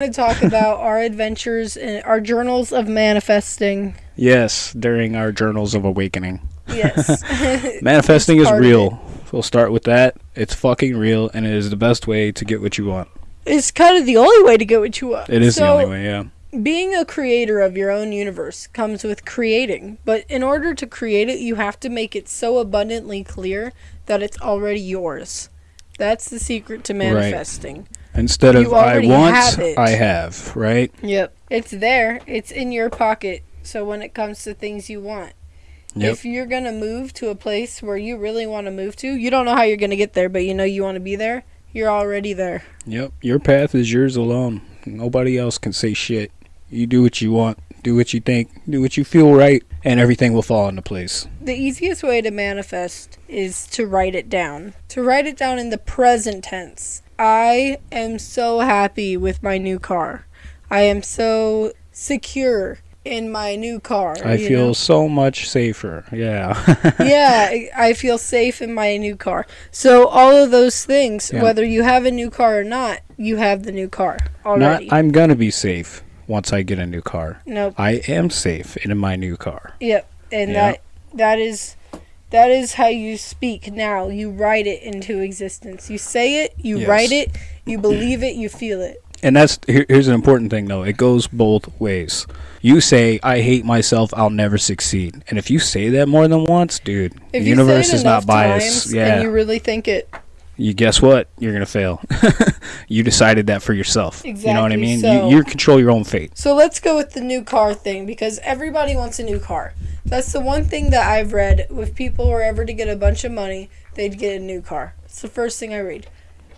to talk about our adventures and our journals of manifesting. Yes, during our journals of awakening. Yes. Manifesting is real. We'll start with that. It's fucking real, and it is the best way to get what you want. it's kind of the only way to get what you want. It is the only way, yeah. Being a creator of your own universe comes with creating, but in order to create it, you have to make it so abundantly clear that it's already yours. That's the secret to manifesting. Instead of I want, have. I have, right? Yep. It's there. It's in your pocket. So when it comes to things you want, Yep. if you're going to move to a place where you really want to move to, you don't know how you're going to get there, but you know you want to be there, you're already there. Yep. Your path is yours alone. Nobody else can say shit. You do what you want, do what you think, do what you feel right, and everything will fall into place. The easiest way to manifest is to write it down. To write it down in the present tense. I am so happy with my new car. I am so secure in my new car. I feel know? so much safer. Yeah. yeah, I- feel safe in my new car. So all of those things, Yeah. whether you have a new car or not, you have the new car Not already. I'm gonna be safe once I get a new car. nope. I am safe in my new car. Yep. And Yeah. that that is that is how you speak now. You write it into existence. You say it, you Yes. write it, you believe it, you feel it. And that's here, here's an important thing though. It goes both ways. You say I hate myself, I'll never succeed. And if you say that more than once, dude, If the you universe is not biased. Yeah. and you really think it, you guess what? You're gonna fail. you decided that for yourself. You know what I mean? so- you, you control your own fate. So let's go with the new car thing because everybody wants a new car. That's the one thing that I've read. If people were ever to get a bunch of money, they'd get a new car. It's the first thing I read.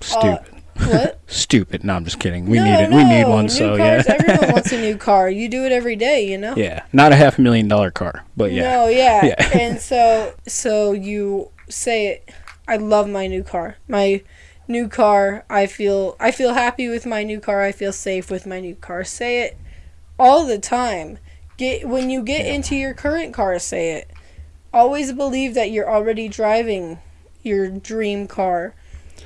Stupid. Uh, what? Stupid. No, I'm just kidding. We no, need it. No. We need one. New so cars, yeah. everyone wants a new car. You do it every day, you know. yeah. Not a half a million dollar car, but yeah. No, yeah. Yeah. and so so you say it. I love my new car. My new car. I feel I feel happy with my new car. I feel safe with my new car. Say it all the time. Get when you get Yeah. into your current car, say it. Always believe that you're already driving your dream car.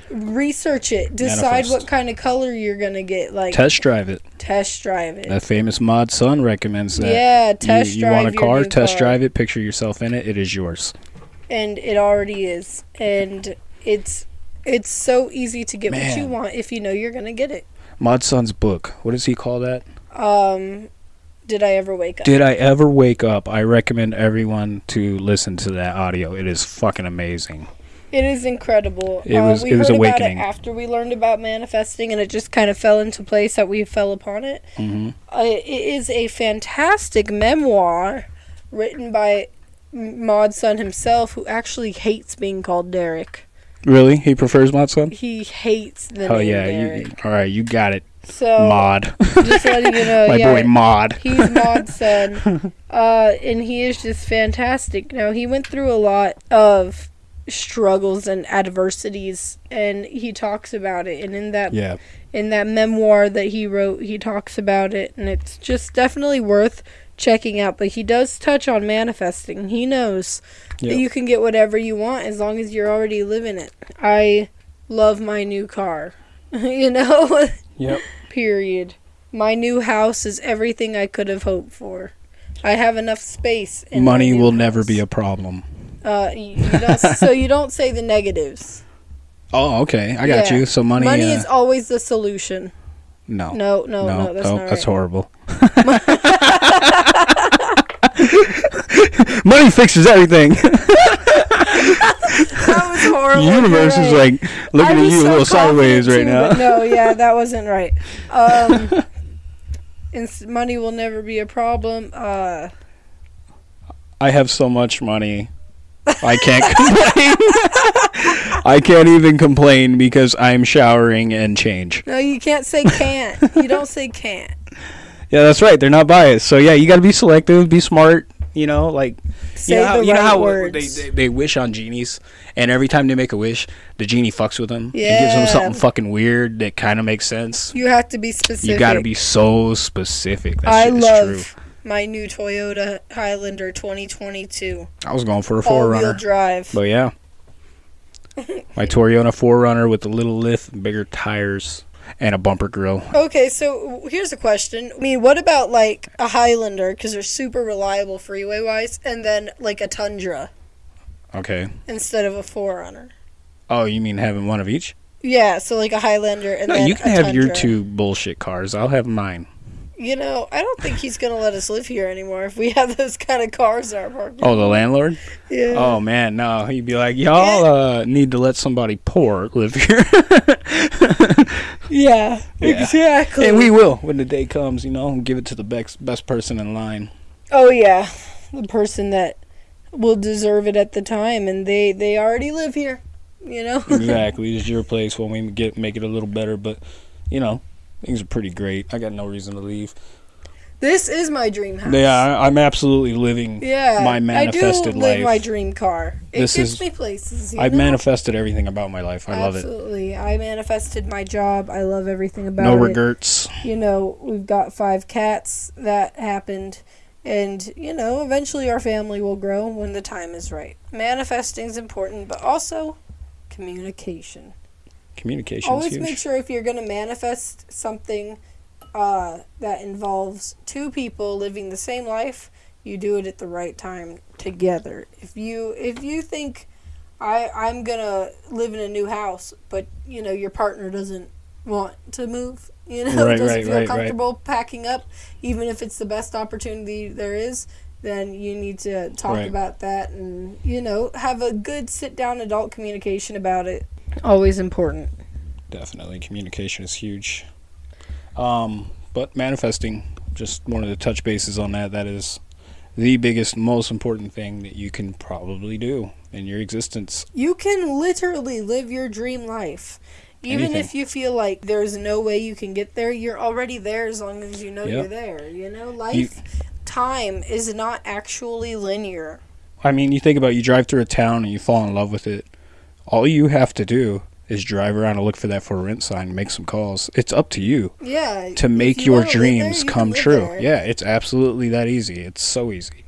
Research it. Decide Manifest. what kind of color you're gonna get. Like Test drive it. test drive it. That famous Mod Sun recommends that. yeah, test you, you drive want a car, test car. drive it, picture yourself in it, it is yours. And it already is and it's it's so easy to get what you want if you know you're gonna get it Mod Sun's book. What does he call that? um did i ever wake up Did I ever wake up? I recommend everyone to listen to that audio. It is fucking amazing. it is incredible It Uh, was- we it was heard awakening. about it after we learned about manifesting and it just kind of fell into place that we fell upon it hmm uh, it is a fantastic memoir written by M- Mod Sun himself, who actually hates being called Derek. Really? He prefers Maud's Son? He hates the Oh name yeah, Derek. you, all right, you got it. so Mod, just letting you know, my yeah, boy Mod. He's Maud's son. Uh, and he is just fantastic. Now, he went through a lot of struggles and adversities, and he talks about it. And in that Yeah, in that memoir that he wrote, he talks about it, and it's just definitely worth checking out. But he does touch on manifesting. He knows that you can get whatever you want as long as you're already living it. I love my new car. you know? Yep. Period. My new house is everything I could have hoped for. I have enough space. Money will never be a problem. Uh, you, you so you don't say the negatives. Oh, okay, I got Yeah. you. So money. Money uh, is always the solution. no, No, no, no, no, that's oh, not that's right. horrible. money fixes everything. That was horrible. the universe you're is like looking at you a little sideways right too, now. no, yeah, that wasn't right. Um, and money will never be a problem. Uh, I have so much money. I can't complain. I can't even complain because I'm showering and change. no, you can't say can't. you don't say can't. Yeah, that's right. They're not biased. So yeah, you got to be selective, be smart. You know, like Say you know how, you know how they, they they wish on genies, and every time they make a wish, the genie fucks with them. Yeah, gives them something fucking weird that kind of makes sense. you have to be specific. You got to be so specific. That I shit is love true. my new Toyota Highlander 2022 I was going for a 4Runner, drive. but yeah, my Toyota 4Runner with the little lift, and bigger tires. And a bumper grill. Okay, so here's a question. I mean, what about like a Highlander because they're super reliable freeway wise, and then like a Tundra Okay. instead of a Forerunner? Oh, you mean having one of each? Yeah, so like a Highlander and No, then you can have your two bullshit cars. I'll have mine. You know, I don't think he's gonna let us live here anymore if we have those kind of cars in our parking. Oh, the landlord? yeah. Oh man, no. He'd be like, y'all uh, need to let somebody poor live here, yeah, Yeah. exactly. and we will when the day comes. You know, give it to the best best person in line. Oh yeah, the person that will deserve it at the time, and they they already live here. You know. exactly, it's your place when we get make it a little better. But you know, things are pretty great. I got no reason to leave. this is my dream house. Yeah, I, I'm absolutely living. Yeah, my manifested I do live life. my dream car. It This gets is- me places. I've know? manifested everything about my life. I love it. Absolutely, I manifested my job. I love everything about No it. regrets. You know, we've got five cats. That happened, and you know, eventually our family will grow when the time is right. Manifesting is important, but also communication. Communication Always make sure if you're going to manifest something uh, that involves two people living the same life, you do it at the right time together. If you if you think I I'm gonna live in a new house, but you know your partner doesn't want to move, you know, Right, doesn't right, feel right, comfortable packing up, even if it's the best opportunity there is. Then you need to talk about that and you know have a good sit down adult communication about it. Always important. Definitely, communication is huge. Um, but manifesting, just wanted to touch bases on that. That is the biggest, most important thing that you can probably do in your existence. You can literally live your dream life. Even Anything. if you feel like there's no way you can get there, you're already there as long as you know Yep. you're there. You know, life, time is not actually linear. I mean, you think about it, you drive through a town and you fall in love with it. All you have to do is drive around and look for that for rent sign, and make some calls. It's up to you Yeah. to make you your wanna there, dreams you come true. there. Yeah, it's absolutely that easy. It's so easy.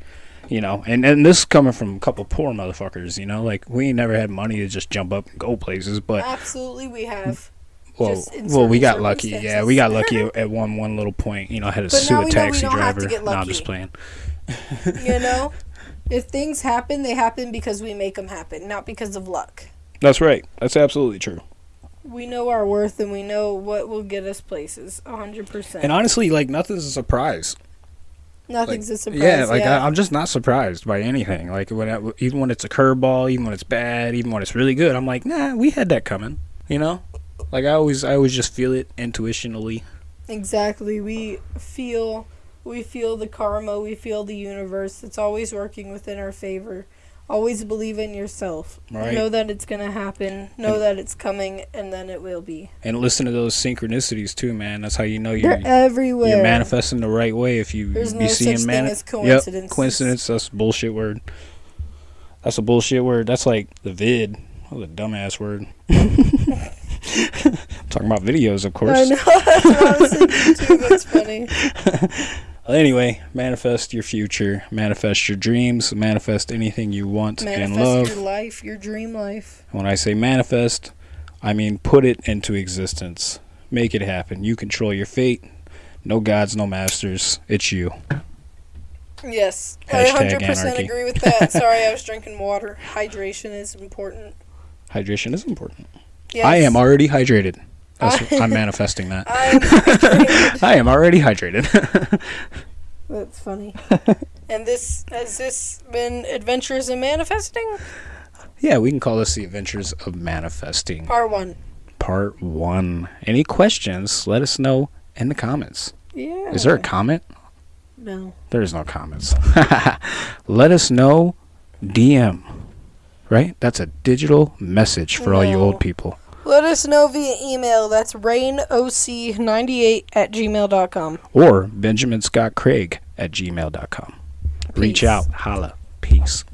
You know, and, and this is coming from a couple poor motherfuckers, you know, like we ain't never had money to just jump up and go places, but Absolutely, we have. well, well, we got lucky. Yeah, we got lucky at, one one little point. You know, I had to But sue a we know we taxi don't have to driver. No, I'm just playing. You know, if things happen, they happen because we make them happen, not because of luck. That's right. That's absolutely true. We know our worth and we know what will get us places. A hundred percent. And honestly, like nothing's a surprise. Nothing's a surprise. yeah, like yeah. I, I'm just not surprised by anything. Like when I, even when it's a curveball, even when it's bad, even when it's really good, I'm like, nah, we had that coming. You know, like I always, I always just feel it intuitionally. Exactly. We feel we feel the karma, we feel the universe. It's always working within our favor. Always believe in yourself. Right. Know that it's going to happen. Know And- that it's coming and then it will be. And listen to those synchronicities too, man. That's how you know They're you're everywhere. you're manifesting the right way. If you There's be no seeing such thing mani- as coincidence. Yep, coincidence. That's a bullshit word. That's a bullshit word. That's like the vid. What a dumbass word. Talking about videos, of course. I know. That's what I was thinking too. That's funny. Anyway, manifest your future, manifest your dreams, manifest anything you want and Manifest love. your life, your dream life. When I say manifest, I mean put it into existence. Make it happen. You control your fate. No gods, no masters. It's you. Yes. Hashtag I 100% anarchy. agree with that. Sorry, I was drinking water. Hydration is important. Hydration is important. Yes. I am already hydrated. That's, I- I'm manifesting that. I am. I am already hydrated. That's funny. and this has this been adventures in manifesting? yeah, we can call this the adventures of manifesting. Part one. Part one. Any questions? Let us know in the comments. Yeah. Is there a comment? no? There is no comments. Let us know. DM. Right? That's a digital message for all you old people. Let us know via email. That's rainoc98 at gmail.com. Or Benjamin Scott Craig at gmail.com. Reach out. Holla. Peace.